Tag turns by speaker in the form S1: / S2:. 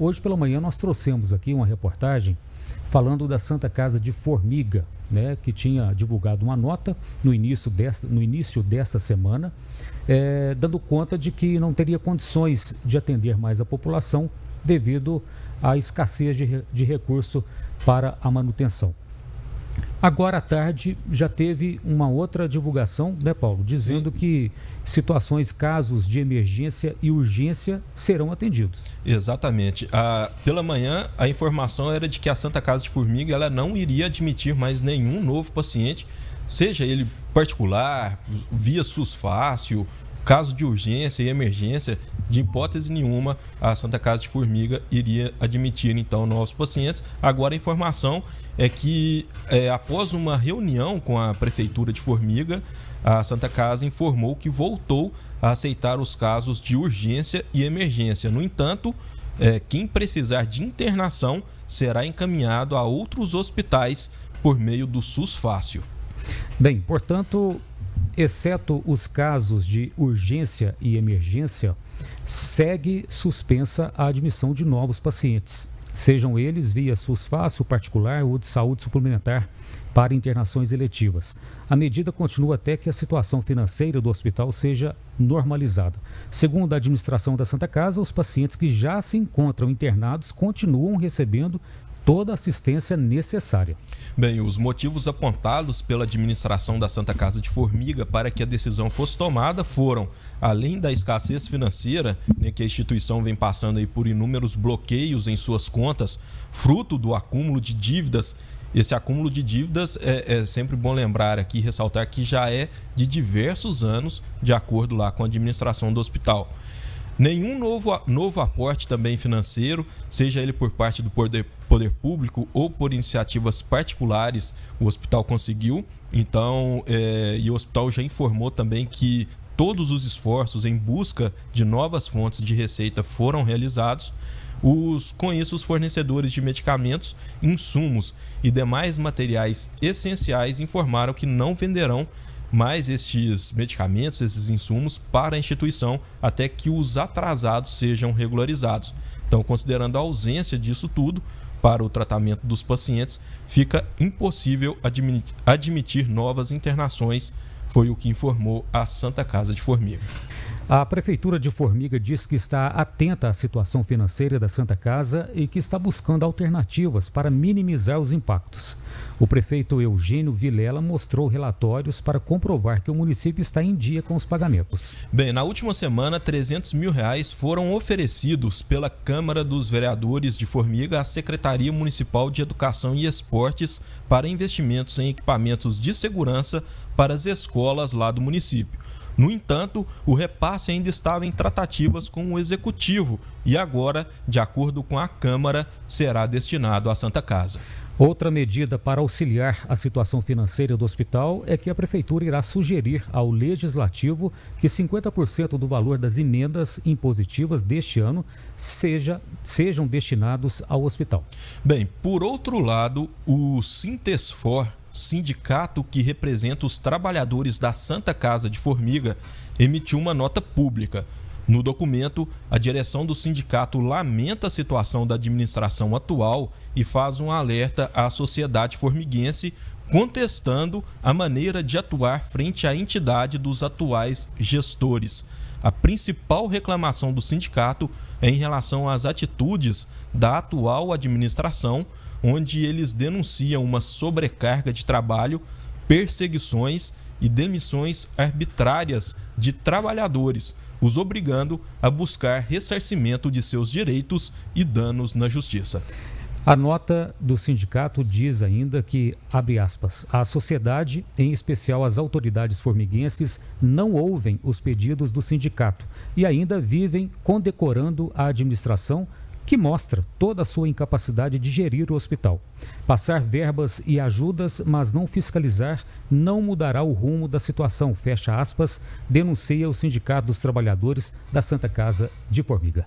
S1: hoje pela manhã nós trouxemos aqui uma reportagem falando da Santa Casa de Formiga, né, que tinha divulgado uma nota no início desta, no início desta semana, é, dando conta de que não teria condições de atender mais a população devido à escassez de, de recurso para a manutenção. Agora à tarde já teve uma outra divulgação, né, Paulo, dizendo Sim. que situações, casos de emergência e urgência serão atendidos.
S2: Exatamente. Pela manhã, a informação era de que a Santa Casa de Formiga ela não iria admitir mais nenhum novo paciente, seja ele particular, via SUS fácil, caso de urgência e emergência, de hipótese nenhuma, a Santa Casa de Formiga iria admitir então novos pacientes. Agora a informação é que é, após uma reunião com a prefeitura de Formiga, a Santa Casa informou que voltou a aceitar os casos de urgência e emergência. No entanto, é, quem precisar de internação será encaminhado a outros hospitais por meio do SUS Fácil.
S1: Bem, portanto, exceto os casos de urgência e emergência, segue suspensa a admissão de novos pacientes, sejam eles via SUS fácil, particular ou de saúde suplementar para internações eletivas. A medida continua até que a situação financeira do hospital seja normalizada. Segundo a administração da Santa Casa, os pacientes que já se encontram internados continuam recebendo toda a assistência necessária.
S2: Bem, os motivos apontados pela administração da Santa Casa de Formiga para que a decisão fosse tomada foram, além da escassez financeira, né, que a instituição vem passando aí por inúmeros bloqueios em suas contas, fruto do acúmulo de dívidas. Esse acúmulo de dívidas é, é sempre bom lembrar aqui, ressaltar que já é de diversos anos, de acordo lá com a administração do hospital. Nenhum novo, novo aporte também financeiro, seja ele por parte do poder, poder público ou por iniciativas particulares, o hospital conseguiu. Então, é, e o hospital já informou também que todos os esforços em busca de novas fontes de receita foram realizados. Os, com isso, os fornecedores de medicamentos, insumos e demais materiais essenciais informaram que não venderão mais estes medicamentos, esses insumos para a instituição até que os atrasados sejam regularizados. Então, considerando a ausência disso tudo para o tratamento dos pacientes, fica impossível admitir novas internações, foi o que informou a Santa Casa de Formiga.
S1: A Prefeitura de Formiga diz que está atenta à situação financeira da Santa Casa e que está buscando alternativas para minimizar os impactos. O prefeito Eugênio Vilela mostrou relatórios para comprovar que o município está em dia com os pagamentos.
S2: Bem, na última semana, 300 mil reais foram oferecidos pela Câmara dos Vereadores de Formiga à Secretaria Municipal de Educação e Esportes para investimentos em equipamentos de segurança para as escolas lá do município. No entanto, o repasse ainda estava em tratativas com o executivo e agora, de acordo com a Câmara, será destinado à Santa Casa.
S1: Outra medida para auxiliar a situação financeira do hospital é que a Prefeitura irá sugerir ao Legislativo que 50% do valor das emendas impositivas deste ano seja, sejam destinados ao hospital.
S2: Bem, por outro lado, o Sintesfor sindicato que representa os trabalhadores da Santa Casa de Formiga, emitiu uma nota pública. No documento, a direção do sindicato lamenta a situação da administração atual e faz um alerta à sociedade formiguense contestando a maneira de atuar frente à entidade dos atuais gestores. A principal reclamação do sindicato é em relação às atitudes da atual administração onde eles denunciam uma sobrecarga de trabalho, perseguições e demissões arbitrárias de trabalhadores, os obrigando a buscar ressarcimento de seus direitos e danos na justiça.
S1: A nota do sindicato diz ainda que, abre aspas, a sociedade, em especial as autoridades formiguenses, não ouvem os pedidos do sindicato e ainda vivem condecorando a administração que mostra toda a sua incapacidade de gerir o hospital. Passar verbas e ajudas, mas não fiscalizar, não mudará o rumo da situação, fecha aspas, denuncia o Sindicato dos Trabalhadores da Santa Casa de Formiga.